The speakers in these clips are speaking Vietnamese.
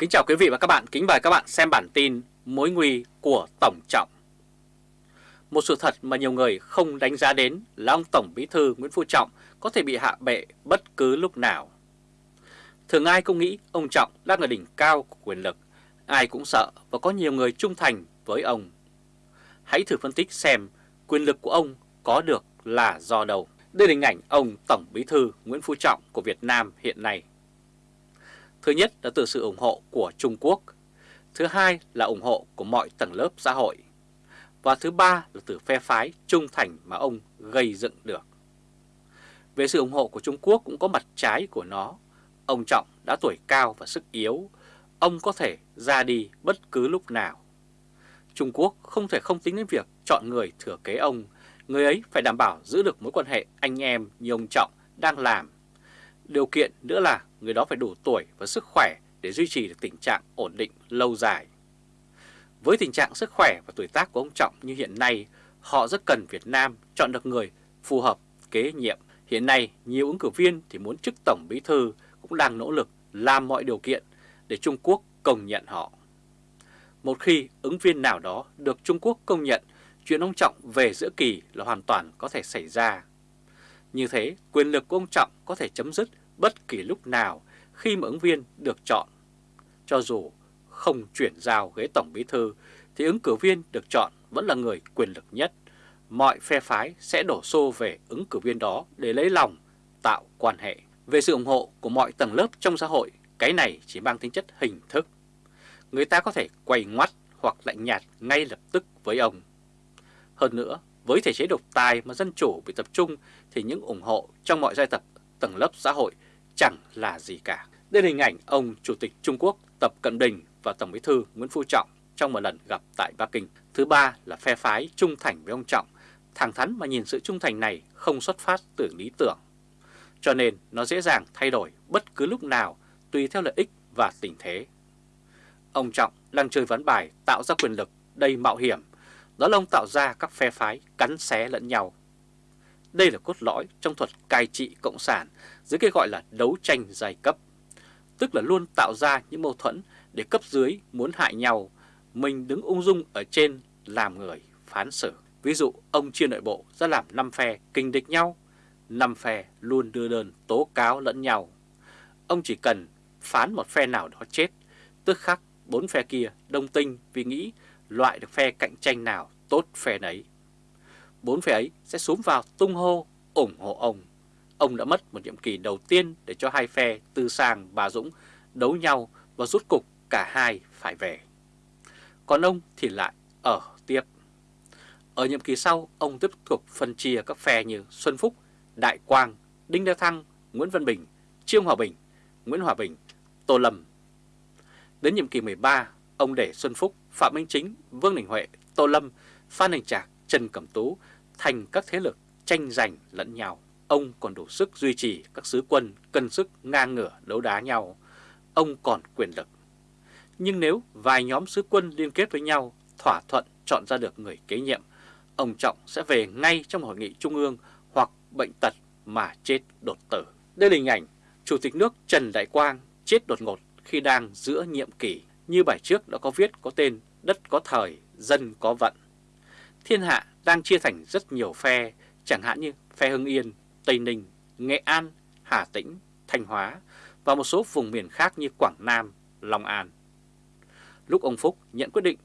Kính chào quý vị và các bạn, kính mời các bạn xem bản tin Mối nguy của Tổng Trọng. Một sự thật mà nhiều người không đánh giá đến là ông Tổng Bí Thư Nguyễn Phú Trọng có thể bị hạ bệ bất cứ lúc nào. Thường ai cũng nghĩ ông Trọng đang ở đỉnh cao của quyền lực, ai cũng sợ và có nhiều người trung thành với ông. Hãy thử phân tích xem quyền lực của ông có được là do đâu. Đây là hình ảnh ông Tổng Bí Thư Nguyễn Phú Trọng của Việt Nam hiện nay. Thứ nhất là từ sự ủng hộ của Trung Quốc, thứ hai là ủng hộ của mọi tầng lớp xã hội, và thứ ba là từ phe phái trung thành mà ông gây dựng được. Về sự ủng hộ của Trung Quốc cũng có mặt trái của nó. Ông Trọng đã tuổi cao và sức yếu, ông có thể ra đi bất cứ lúc nào. Trung Quốc không thể không tính đến việc chọn người thừa kế ông, người ấy phải đảm bảo giữ được mối quan hệ anh em như ông Trọng đang làm. Điều kiện nữa là người đó phải đủ tuổi và sức khỏe để duy trì được tình trạng ổn định lâu dài. Với tình trạng sức khỏe và tuổi tác của ông Trọng như hiện nay, họ rất cần Việt Nam chọn được người phù hợp kế nhiệm. Hiện nay, nhiều ứng cử viên thì muốn chức Tổng Bí Thư cũng đang nỗ lực làm mọi điều kiện để Trung Quốc công nhận họ. Một khi ứng viên nào đó được Trung Quốc công nhận, chuyện ông Trọng về giữa kỳ là hoàn toàn có thể xảy ra. Như thế, quyền lực của ông Trọng có thể chấm dứt bất kỳ lúc nào khi mà ứng viên được chọn. Cho dù không chuyển giao ghế Tổng Bí Thư thì ứng cử viên được chọn vẫn là người quyền lực nhất. Mọi phe phái sẽ đổ xô về ứng cử viên đó để lấy lòng, tạo quan hệ. Về sự ủng hộ của mọi tầng lớp trong xã hội, cái này chỉ mang tính chất hình thức. Người ta có thể quay ngoắt hoặc lạnh nhạt ngay lập tức với ông. Hơn nữa, với thể chế độc tài mà dân chủ bị tập trung thì những ủng hộ trong mọi giai tập tầng lớp xã hội chẳng là gì cả. Đây là hình ảnh ông Chủ tịch Trung Quốc Tập Cận Bình và Tổng Bí thư Nguyễn Phú Trọng trong một lần gặp tại Bắc Kinh. Thứ ba là phe phái trung thành với ông Trọng, thẳng thắn mà nhìn sự trung thành này không xuất phát từ lý tưởng. Cho nên nó dễ dàng thay đổi bất cứ lúc nào tùy theo lợi ích và tình thế. Ông Trọng đang chơi ván bài tạo ra quyền lực đầy mạo hiểm, đó là ông tạo ra các phe phái cắn xé lẫn nhau. Đây là cốt lõi trong thuật cai trị cộng sản dưới cái gọi là đấu tranh giai cấp, tức là luôn tạo ra những mâu thuẫn để cấp dưới muốn hại nhau, mình đứng ung dung ở trên làm người phán xử. Ví dụ ông chia nội bộ ra làm 5 phe kinh địch nhau, 5 phe luôn đưa đơn tố cáo lẫn nhau. Ông chỉ cần phán một phe nào đó chết, tức khắc bốn phe kia đông tinh vì nghĩ loại được phe cạnh tranh nào tốt phe nấy. Bốn phe ấy sẽ xuống vào tung hô ủng hộ ông. Ông đã mất một nhiệm kỳ đầu tiên để cho hai phe Tư Sang và Dũng đấu nhau và rút cục cả hai phải về. Còn ông thì lại ở tiếp. Ở nhiệm kỳ sau, ông tiếp tục phân chia các phe như Xuân Phúc, Đại Quang, Đinh La Thăng, Nguyễn Văn Bình, Trương Hòa Bình, Nguyễn Hòa Bình, Tô Lâm. Đến nhiệm kỳ 13, ông để Xuân Phúc, Phạm Minh Chính, Vương Đình Huệ, Tô Lâm, Phan Đình Trạc, Trần Cẩm Tú thành các thế lực tranh giành lẫn nhau. Ông còn đủ sức duy trì các sứ quân cân sức ngang ngửa đấu đá nhau. Ông còn quyền lực. Nhưng nếu vài nhóm sứ quân liên kết với nhau thỏa thuận chọn ra được người kế nhiệm, ông Trọng sẽ về ngay trong hội nghị trung ương hoặc bệnh tật mà chết đột tử. Đây là hình ảnh Chủ tịch nước Trần Đại Quang chết đột ngột khi đang giữa nhiệm kỳ. Như bài trước đã có viết có tên Đất có thời, dân có vận. Thiên hạ đang chia thành rất nhiều phe, chẳng hạn như phe Hưng Yên, Tây Ninh, Nghệ An, Hà Tĩnh, Thanh Hóa và một số vùng miền khác như Quảng Nam, Long An. Lúc ông Phúc nhận quyết định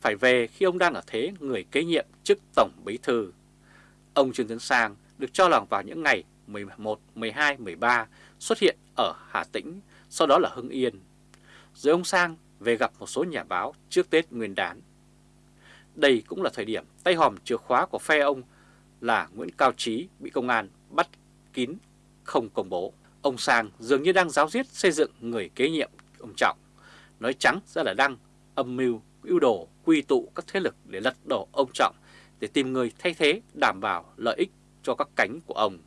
phải về khi ông đang ở thế người kế nhiệm chức Tổng Bí Thư. Ông Trương Tấn Sang được cho là vào những ngày 11, 12, 13 xuất hiện ở Hà Tĩnh, sau đó là Hưng Yên. Rồi ông Sang về gặp một số nhà báo trước Tết Nguyên đán. Đây cũng là thời điểm tay hòm chìa khóa của phe ông là Nguyễn Cao Trí bị công an bắt kín không công bố. Ông Sang dường như đang giáo diết xây dựng người kế nhiệm ông Trọng. Nói trắng ra là đang âm mưu, ưu đồ, quy tụ các thế lực để lật đổ ông Trọng để tìm người thay thế đảm bảo lợi ích cho các cánh của ông.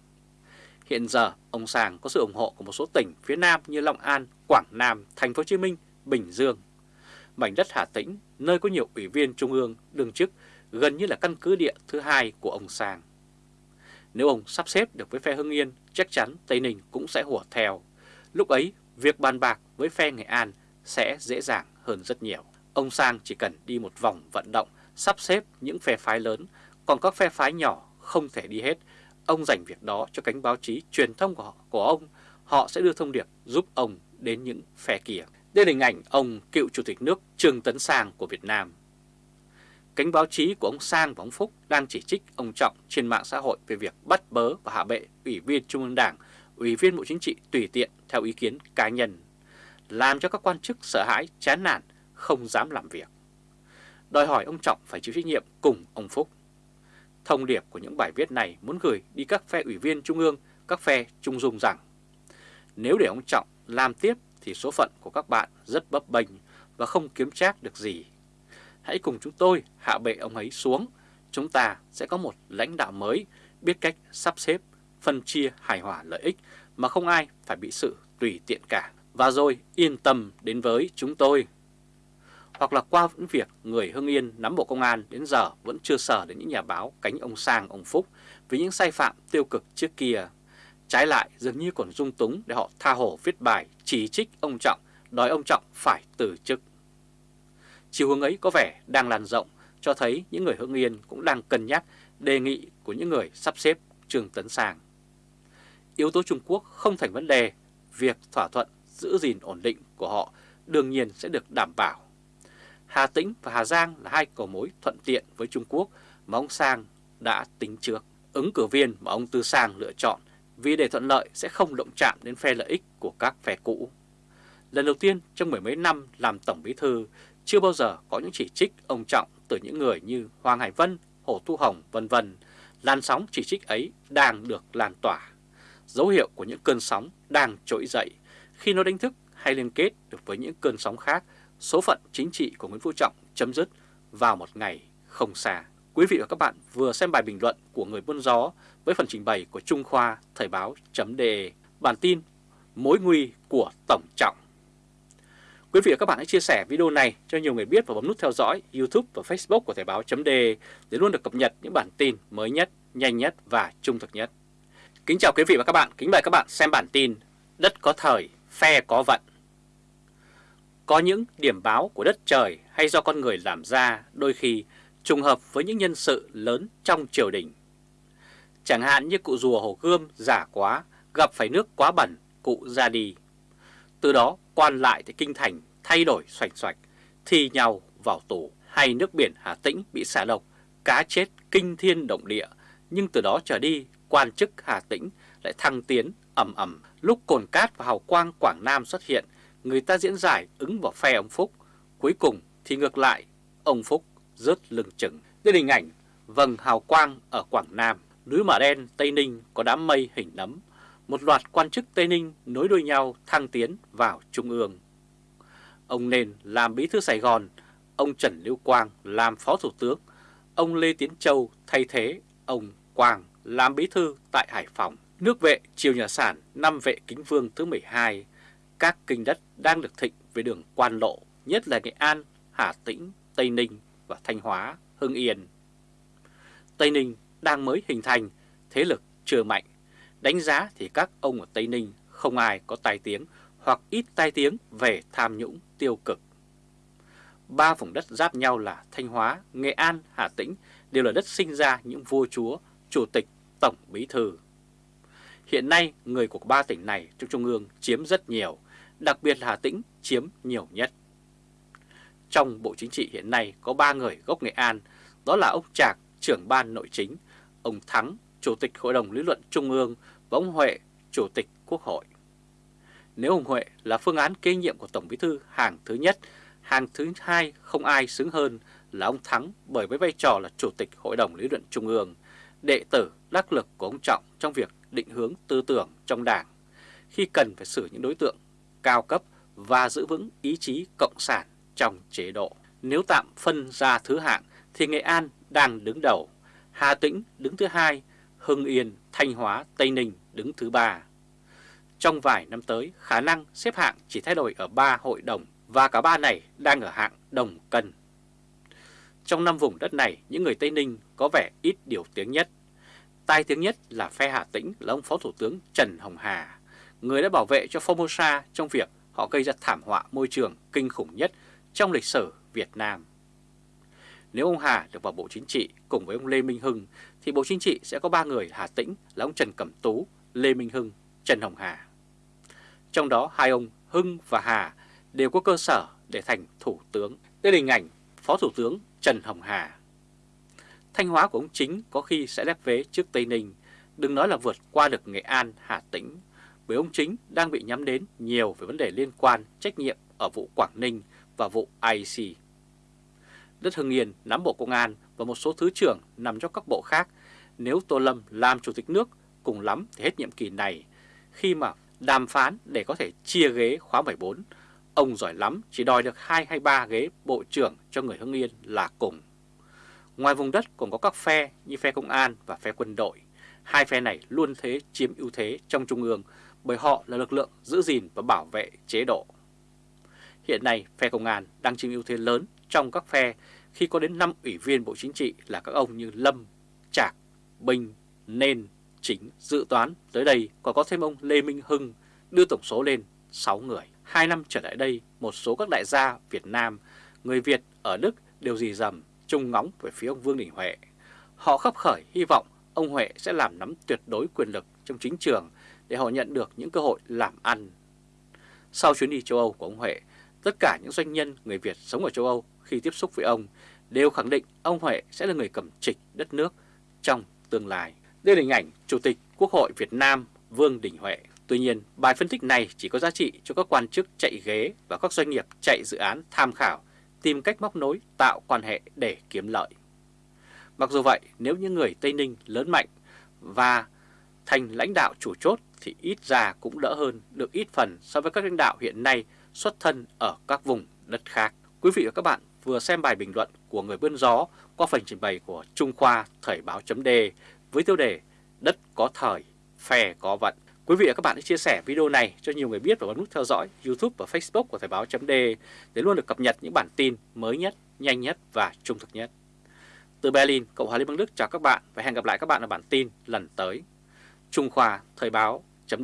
Hiện giờ, ông Sang có sự ủng hộ của một số tỉnh phía Nam như Long An, Quảng Nam, Thành phố Hồ Chí Minh, Bình Dương. Mảnh đất Hà Tĩnh, nơi có nhiều ủy viên trung ương đương chức, gần như là căn cứ địa thứ hai của ông Sang. Nếu ông sắp xếp được với phe Hưng Yên, chắc chắn Tây Ninh cũng sẽ hùa theo. Lúc ấy, việc bàn bạc với phe Nghệ An sẽ dễ dàng hơn rất nhiều. Ông Sang chỉ cần đi một vòng vận động, sắp xếp những phe phái lớn, còn các phe phái nhỏ không thể đi hết. Ông dành việc đó cho cánh báo chí truyền thông của, họ, của ông, họ sẽ đưa thông điệp giúp ông đến những phe kia. Đây là hình ảnh ông cựu Chủ tịch nước Trương Tấn Sang của Việt Nam. Cánh báo chí của ông Sang và ông Phúc đang chỉ trích ông Trọng trên mạng xã hội về việc bắt bớ và hạ bệ Ủy viên Trung ương Đảng, Ủy viên Bộ Chính trị tùy tiện theo ý kiến cá nhân, làm cho các quan chức sợ hãi, chán nản, không dám làm việc. Đòi hỏi ông Trọng phải chịu trách nhiệm cùng ông Phúc. Thông điệp của những bài viết này muốn gửi đi các phe ủy viên Trung ương, các phe Trung Dung rằng nếu để ông Trọng làm tiếp thì số phận của các bạn rất bấp bênh và không kiếm trác được gì. Hãy cùng chúng tôi hạ bệ ông ấy xuống, chúng ta sẽ có một lãnh đạo mới biết cách sắp xếp, phân chia hài hòa lợi ích mà không ai phải bị sự tùy tiện cả. Và rồi yên tâm đến với chúng tôi. Hoặc là qua những việc người Hưng Yên nắm Bộ Công an đến giờ vẫn chưa sở đến những nhà báo cánh ông Sang, ông Phúc vì những sai phạm tiêu cực trước kia. Trái lại dường như còn dung túng để họ tha hồ viết bài chỉ trích ông Trọng, đòi ông Trọng phải từ chức. Chiều hướng ấy có vẻ đang lan rộng, cho thấy những người Hưng Yên cũng đang cân nhắc đề nghị của những người sắp xếp Trương Tấn Sang. Yếu tố Trung Quốc không thành vấn đề, việc thỏa thuận giữ gìn ổn định của họ đương nhiên sẽ được đảm bảo. Hà Tĩnh và Hà Giang là hai cầu mối thuận tiện với Trung Quốc mà ông Sang đã tính trước. Ứng cử viên mà ông Tư Sang lựa chọn vì để thuận lợi sẽ không động chạm đến phe lợi ích của các phe cũ. Lần đầu tiên trong mười mấy năm làm Tổng Bí Thư, chưa bao giờ có những chỉ trích ông Trọng từ những người như Hoàng Hải Vân, Hồ Thu Hồng vân vân. Làn sóng chỉ trích ấy đang được lan tỏa. Dấu hiệu của những cơn sóng đang trỗi dậy. Khi nó đánh thức hay liên kết được với những cơn sóng khác, số phận chính trị của Nguyễn Phú Trọng chấm dứt vào một ngày không xa. Quý vị và các bạn vừa xem bài bình luận của người buôn gió với phần trình bày của Trung Khoa Thời báo.de bản tin Mối nguy của Tổng Trọng. Quý vị và các bạn hãy chia sẻ video này cho nhiều người biết và bấm nút theo dõi YouTube và Facebook của Thời báo.de để luôn được cập nhật những bản tin mới nhất, nhanh nhất và trung thực nhất. Kính chào quý vị và các bạn, kính mời các bạn xem bản tin Đất có thời, phe có vận. Có những điểm báo của đất trời hay do con người làm ra đôi khi trùng hợp với những nhân sự lớn trong triều đình. Chẳng hạn như cụ rùa Hồ Gươm giả quá, gặp phải nước quá bẩn, cụ ra đi. Từ đó quan lại tại Kinh Thành thay đổi xoành xoạch, thi nhau vào tù, hay nước biển Hà Tĩnh bị xả độc, cá chết kinh thiên động địa, nhưng từ đó trở đi quan chức Hà Tĩnh lại thăng tiến ầm ầm. Lúc cồn cát và hào quang Quảng Nam xuất hiện, người ta diễn giải ứng vào phe ông Phúc. Cuối cùng thì ngược lại, ông Phúc rớt lưng chừng. Đây hình ảnh vầng hào quang ở Quảng Nam, núi Mả Đen, Tây Ninh có đám mây hình nấm. Một loạt quan chức Tây Ninh nối đuôi nhau thăng tiến vào Trung ương. Ông Nền làm bí thư Sài Gòn, ông Trần Lưu Quang làm phó thủ tướng, ông Lê Tiến Châu thay thế ông Quang làm bí thư tại Hải Phòng. Nước vệ triều nhà sản năm vệ kính vương thứ 12, các kinh đất đang được thịnh về đường quan lộ, nhất là Nghệ An, Hà Tĩnh, Tây Ninh và Thanh Hóa, Hưng Yên. Tây Ninh đang mới hình thành, thế lực chưa mạnh. Đánh giá thì các ông ở Tây Ninh không ai có tai tiếng hoặc ít tai tiếng về tham nhũng tiêu cực. Ba vùng đất giáp nhau là Thanh Hóa, Nghệ An, Hà Tĩnh đều là đất sinh ra những vua chúa, chủ tịch, tổng bí thư. Hiện nay, người của ba tỉnh này trong Trung ương chiếm rất nhiều, đặc biệt là Hà Tĩnh chiếm nhiều nhất. Trong Bộ Chính trị hiện nay có ba người gốc Nghệ An, đó là ông Trạc, trưởng ban nội chính, ông Thắng, Chủ tịch Hội đồng Lý luận Trung ương và ông Huệ, Chủ tịch Quốc hội. Nếu ông Huệ là phương án kế nhiệm của Tổng Bí thư hàng thứ nhất, hàng thứ hai không ai xứng hơn là ông Thắng bởi với vai trò là Chủ tịch Hội đồng Lý luận Trung ương, đệ tử đắc lực của ông Trọng trong việc định hướng tư tưởng trong đảng, khi cần phải xử những đối tượng cao cấp và giữ vững ý chí cộng sản trong chế độ. Nếu tạm phân ra thứ hạng thì Nghệ An đang đứng đầu, Hà Tĩnh đứng thứ hai, Hưng Yên, Thanh Hóa, Tây Ninh đứng thứ ba. Trong vài năm tới, khả năng xếp hạng chỉ thay đổi ở ba hội đồng và cả ba này đang ở hạng đồng cân. Trong năm vùng đất này, những người Tây Ninh có vẻ ít điều tiếng nhất. Tai tiếng nhất là phe Hà Tĩnh là ông Phó Thủ tướng Trần Hồng Hà, người đã bảo vệ cho Formosa trong việc họ gây ra thảm họa môi trường kinh khủng nhất trong lịch sử Việt Nam. Nếu ông Hà được vào Bộ Chính trị cùng với ông Lê Minh Hưng thì Bộ Chính trị sẽ có ba người Hà Tĩnh là ông Trần Cẩm Tú, Lê Minh Hưng, Trần Hồng Hà. Trong đó hai ông Hưng và Hà đều có cơ sở để thành Thủ tướng. Đây là hình ảnh Phó Thủ tướng Trần Hồng Hà. Thanh Hóa của ông Chính có khi sẽ lép vế trước Tây Ninh, đừng nói là vượt qua được Nghệ An, Hà Tĩnh, bởi ông Chính đang bị nhắm đến nhiều về vấn đề liên quan trách nhiệm ở vụ Quảng Ninh và vụ IC. Đất Hưng Yên nắm Bộ Công an và một số thứ trưởng nằm trong các bộ khác. Nếu Tô Lâm làm Chủ tịch nước, cùng lắm thì hết nhiệm kỳ này, khi mà đàm phán để có thể chia ghế khóa 14, ông giỏi lắm chỉ đòi được 2 hay 3 ghế Bộ trưởng cho người Hưng Yên là cùng. Ngoài vùng đất còn có các phe như phe công an và phe quân đội. Hai phe này luôn thế chiếm ưu thế trong Trung ương bởi họ là lực lượng giữ gìn và bảo vệ chế độ. Hiện nay, phe công an đang chiếm ưu thế lớn trong các phe khi có đến 5 ủy viên Bộ Chính trị là các ông như Lâm, Trạc, Bình, Nên, Chính, Dự toán. Tới đây còn có thêm ông Lê Minh Hưng đưa tổng số lên 6 người. Hai năm trở lại đây, một số các đại gia Việt Nam, người Việt ở Đức đều dì dầm, trông ngóng về phía ông Vương Đình Huệ. Họ khắp khởi hy vọng ông Huệ sẽ làm nắm tuyệt đối quyền lực trong chính trường để họ nhận được những cơ hội làm ăn. Sau chuyến đi châu Âu của ông Huệ, tất cả những doanh nhân người Việt sống ở châu Âu khi tiếp xúc với ông đều khẳng định ông Huệ sẽ là người cầm trịch đất nước trong tương lai. Đây là hình ảnh Chủ tịch Quốc hội Việt Nam Vương Đình Huệ. Tuy nhiên, bài phân tích này chỉ có giá trị cho các quan chức chạy ghế và các doanh nghiệp chạy dự án tham khảo, tìm cách móc nối, tạo quan hệ để kiếm lợi. Mặc dù vậy, nếu những người Tây Ninh lớn mạnh và thành lãnh đạo chủ chốt thì ít ra cũng đỡ hơn được ít phần so với các lãnh đạo hiện nay xuất thân ở các vùng đất khác. Quý vị và các bạn vừa xem bài bình luận của người bươn gió qua phần trình bày của Trung Khoa Thời báo chấm với tiêu đề Đất có thời, phe có vận. Quý vị và các bạn hãy chia sẻ video này cho nhiều người biết và bấm nút theo dõi YouTube và Facebook của Thời báo chấm để luôn được cập nhật những bản tin mới nhất, nhanh nhất và trung thực nhất. Từ Berlin, Cộng hòa Liên bang Đức chào các bạn và hẹn gặp lại các bạn ở bản tin lần tới. Trung Khoa Thời báo chấm